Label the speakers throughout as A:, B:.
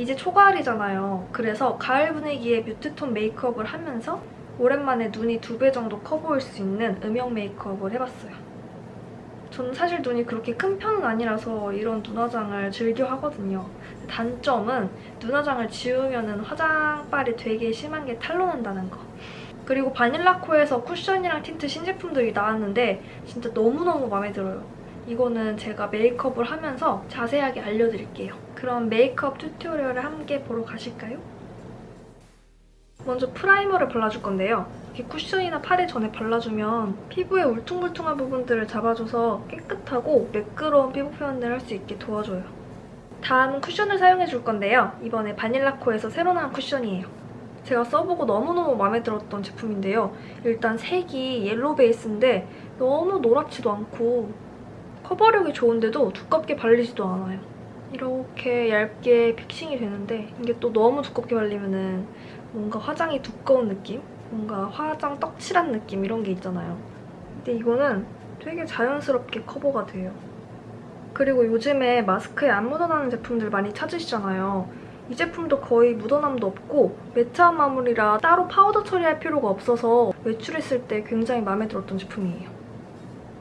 A: 이제 초가을이잖아요. 그래서 가을 분위기의 mute톤 메이크업을 하면서 오랜만에 눈이 두 배 정도 커 보일 수 있는 음영 메이크업을 해봤어요. 저는 사실 눈이 그렇게 큰 편은 아니라서 이런 눈화장을 즐겨 하거든요. 단점은 눈화장을 지우면 화장빨이 되게 심한 게 탄로난다는 거. 그리고 바닐라코에서 쿠션이랑 틴트 신제품들이 나왔는데 진짜 너무너무 마음에 들어요. 이거는 제가 메이크업을 하면서 자세하게 알려드릴게요. 그럼 메이크업 tutorial을 함께 보러 가실까요? 먼저 primer를 발라줄 건데요. 쿠션이나 파데 전에 발라주면 피부의 울퉁불퉁한 부분들을 잡아줘서 깨끗하고 매끄러운 피부 표현을 할 수 있게 도와줘요. 다음은 쿠션을 사용해줄 건데요. 이번에 바닐라코에서 새로 나온 쿠션이에요. 제가 써보고 너무너무 마음에 들었던 제품인데요. 일단 색이 옐로우 베이스인데 너무 노랗지도 않고 커버력이 좋은데도 두껍게 발리지도 않아요. 이렇게 얇게 fixing이 되는데 이게 또 너무 두껍게 발리면은 뭔가 화장이 두꺼운 느낌? 뭔가 화장 떡칠한 느낌 이런 게 있잖아요. 근데 이거는 되게 자연스럽게 커버가 돼요. 그리고 요즘에 마스크에 안 묻어나는 제품들 많이 찾으시잖아요. 이 제품도 거의 묻어남도 없고 매트한 마무리라 따로 파우더 처리할 필요가 없어서 외출했을 때 굉장히 마음에 들었던 제품이에요.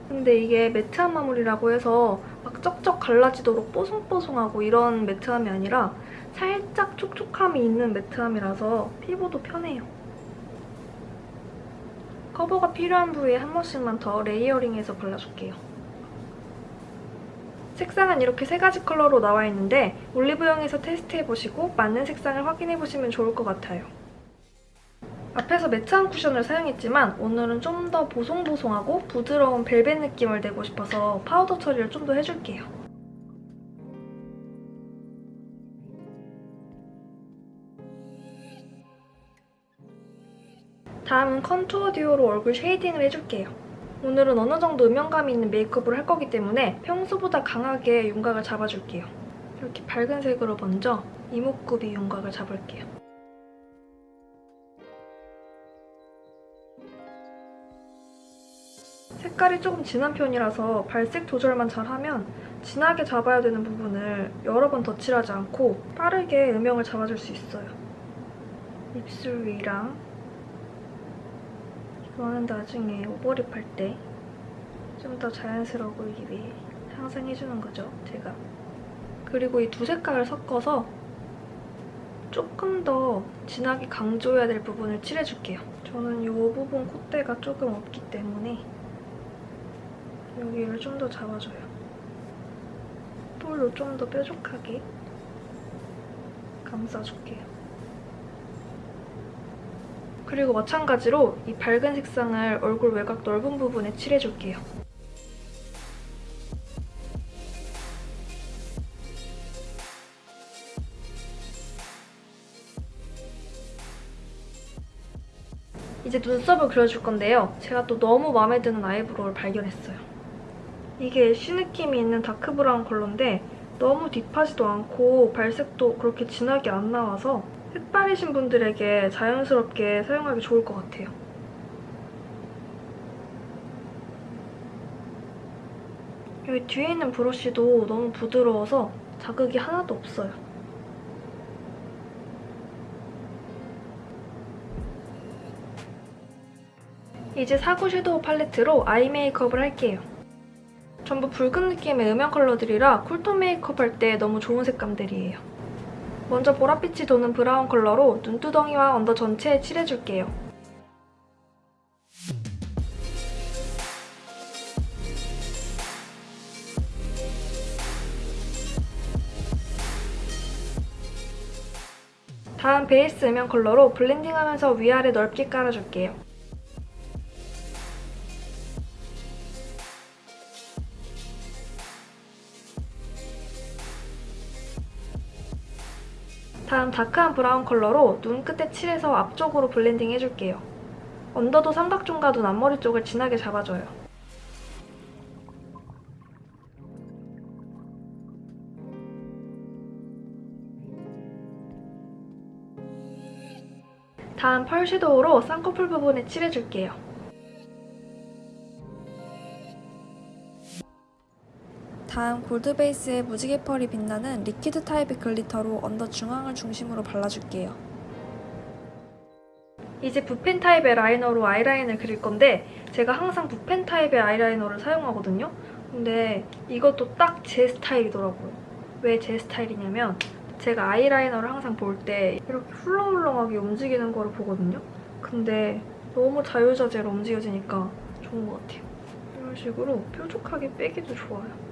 A: 근데 이게 매트한 마무리라고 해서 막 쩍쩍 갈라지도록 뽀송뽀송하고 이런 매트함이 아니라 살짝 촉촉함이 있는 매트함이라서 피부도 편해요. 커버가 필요한 부위에 한 번씩만 더 레이어링해서 발라줄게요. 색상은 이렇게 세 가지 컬러로 나와 있는데 올리브영에서 테스트해보시고 맞는 색상을 확인해보시면 좋을 것 같아요. 앞에서 매트한 쿠션을 사용했지만 오늘은 좀 더 보송보송하고 부드러운 벨벳 느낌을 내고 싶어서 파우더 처리를 좀 더 해줄게요. 다음은 contour duo로 얼굴 shading을 해줄게요. 오늘은 어느 정도 음영감이 있는 메이크업을 할 거기 때문에 평소보다 강하게 윤곽을 잡아줄게요. 이렇게 밝은 색으로 먼저 이목구비 윤곽을 잡을게요. 색깔이 조금 진한 편이라서 발색 조절만 잘하면 진하게 잡아야 되는 부분을 여러 번 덧칠하지 않고 빠르게 음영을 잡아줄 수 있어요. 입술 위랑 이거는 나중에 오버립 할 때 좀 더 자연스러워 보이기 위해 항상 해주는 거죠, 제가. 그리고 이 두 색깔을 섞어서 조금 더 진하게 강조해야 될 부분을 칠해줄게요. 저는 이 부분 콧대가 조금 없기 때문에 여기를 좀 더 잡아줘요. 볼로 좀 더 뾰족하게 감싸줄게요. 그리고 마찬가지로 이 밝은 색상을 얼굴 외곽 넓은 부분에 칠해줄게요. 이제 눈썹을 그려줄 건데요. 제가 또 너무 마음에 드는 아이브로우를 발견했어요. 이게 ash 느낌이 있는 다크 브라운 컬러인데 너무 deep하지도 않고 발색도 그렇게 진하게 안 나와서 흑발이신 분들에게 자연스럽게 사용하기 좋을 것 같아요. 여기 뒤에 있는 브러쉬도 너무 부드러워서 자극이 하나도 없어요. 이제 사구 섀도우 팔레트로 아이 메이크업을 할게요. 전부 붉은 느낌의 음영 컬러들이라 쿨톤 메이크업 할 때 너무 좋은 색감들이에요. 먼저 보랏빛이 도는 브라운 컬러로 눈두덩이와 언더 전체에 칠해줄게요. 다음 베이스 음영 컬러로 blending하면서 위아래 넓게 깔아줄게요. 다음 dark한 브라운 컬러로 눈 끝에 칠해서 앞쪽으로 blending 해줄게요. 언더도 삼각존과 눈 앞머리 쪽을 진하게 잡아줘요. 다음 펄 섀도우로 쌍꺼풀 부분에 칠해줄게요. 다음 골드 베이스의 무지개 펄이 빛나는 liquid 타입의 glitter로 언더 중앙을 중심으로 발라줄게요. 이제 붓펜 타입의 라이너로 아이라인을 그릴 건데 제가 항상 붓펜 타입의 아이라이너를 사용하거든요. 근데 이것도 딱 제 스타일이더라고요. 왜 제 스타일이냐면 제가 아이라이너를 항상 볼 때 이렇게 훌렁훌렁하게 움직이는 거를 보거든요. 근데 너무 자유자재로 움직여지니까 좋은 것 같아요. 이런 식으로 뾰족하게 빼기도 좋아요.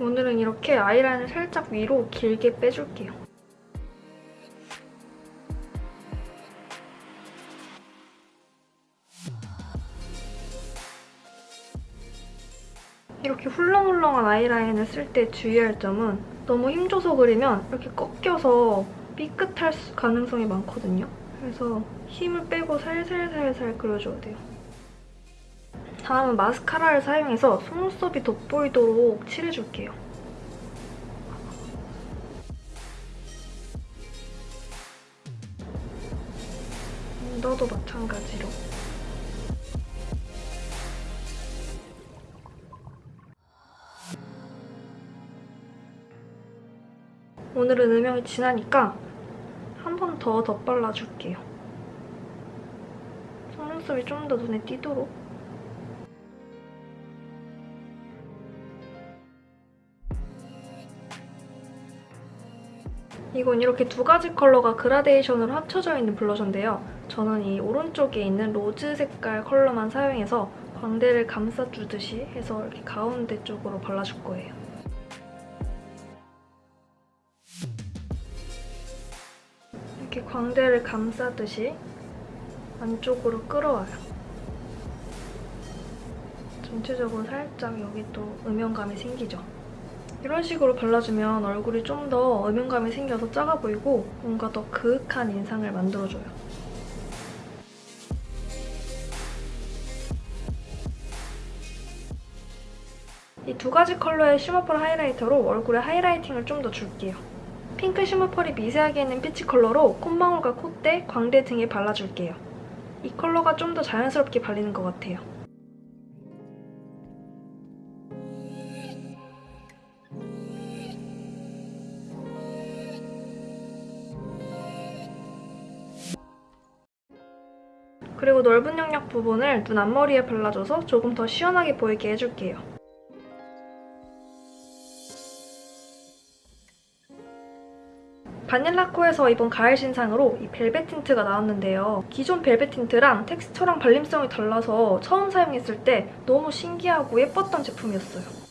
A: 오늘은 이렇게 아이라인을 살짝 위로 길게 빼줄게요. 이렇게 훌렁훌렁한 아이라인을 쓸 때 주의할 점은 너무 힘줘서 그리면 이렇게 꺾여서 삐끗할 수- 가능성이 많거든요. 그래서 힘을 빼고 살살살살 그려줘야 돼요. 다음은 마스카라를 사용해서 속눈썹이 돋보이도록 칠해줄게요. 너도 마찬가지로. 오늘은 음영이 진하니까 한 번 더 덧발라줄게요. 속눈썹이 좀 더 눈에 띄도록. 이건 이렇게 두 가지 컬러가 그라데이션으로 합쳐져 있는 블러셔인데요. 저는 이 오른쪽에 있는 로즈 색깔 컬러만 사용해서 광대를 감싸주듯이 해서 이렇게 가운데 쪽으로 발라줄 거예요. 이렇게 광대를 감싸듯이 안쪽으로 끌어와요. 전체적으로 살짝 여기 또 음영감이 생기죠. 이런 식으로 발라주면 얼굴이 좀 더 음영감이 생겨서 작아 보이고 뭔가 더 그윽한 인상을 만들어줘요. 이 두 가지 컬러의 쉬머펄 하이라이터로 얼굴에 하이라이팅을 좀 더 줄게요. 핑크 쉬머펄이 미세하게 있는 피치 컬러로 콧망울과 콧대, 광대 등에 발라줄게요. 이 컬러가 좀 더 자연스럽게 발리는 것 같아요. 넓은 영역 부분을 눈 앞머리에 발라줘서 조금 더 시원하게 보이게 해줄게요. 바닐라코에서 이번 가을 신상으로 이 벨벳 틴트가 나왔는데요. 기존 벨벳 틴트랑 texture랑 발림성이 달라서 처음 사용했을 때 너무 신기하고 예뻤던 제품이었어요.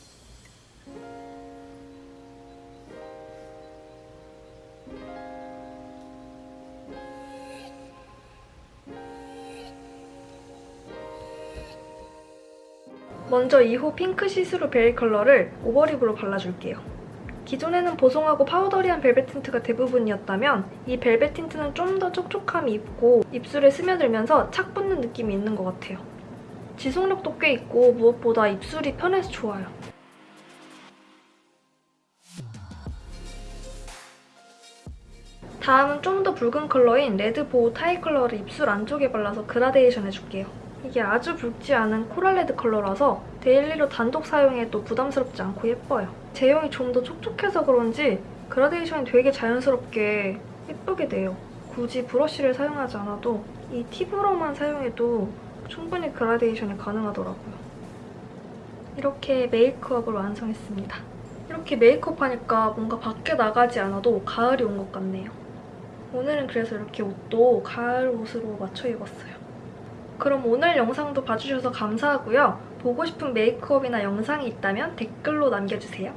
A: 먼저 2호 핑크 see-through veil 컬러를 overlip으로 발라줄게요. 기존에는 보송하고 powdery한 벨벳 틴트가 대부분이었다면 이 벨벳 틴트는 좀 더 촉촉함이 있고 입술에 스며들면서 착 붙는 느낌이 있는 것 같아요. 지속력도 꽤 있고 무엇보다 입술이 편해서 좋아요. 다음은 좀 더 붉은 컬러인 레드 보호 타이 컬러를 입술 안쪽에 발라서 그라데이션 해줄게요. 이게 아주 붉지 않은 코랄 레드 컬러라서 데일리로 단독 사용해도 부담스럽지 않고 예뻐요. 제형이 좀 더 촉촉해서 그런지 그라데이션이 되게 자연스럽게 예쁘게 돼요. 굳이 브러쉬를 사용하지 않아도 이 팁으로만 사용해도 충분히 그라데이션이 가능하더라고요. 이렇게 메이크업을 완성했습니다. 이렇게 메이크업 하니까 뭔가 밖에 나가지 않아도 가을이 온 것 같네요. 오늘은 그래서 이렇게 옷도 가을 옷으로 맞춰 입었어요. 그럼 오늘 영상도 봐주셔서 감사하고요. 보고 싶은 메이크업이나 영상이 있다면 댓글로 남겨주세요.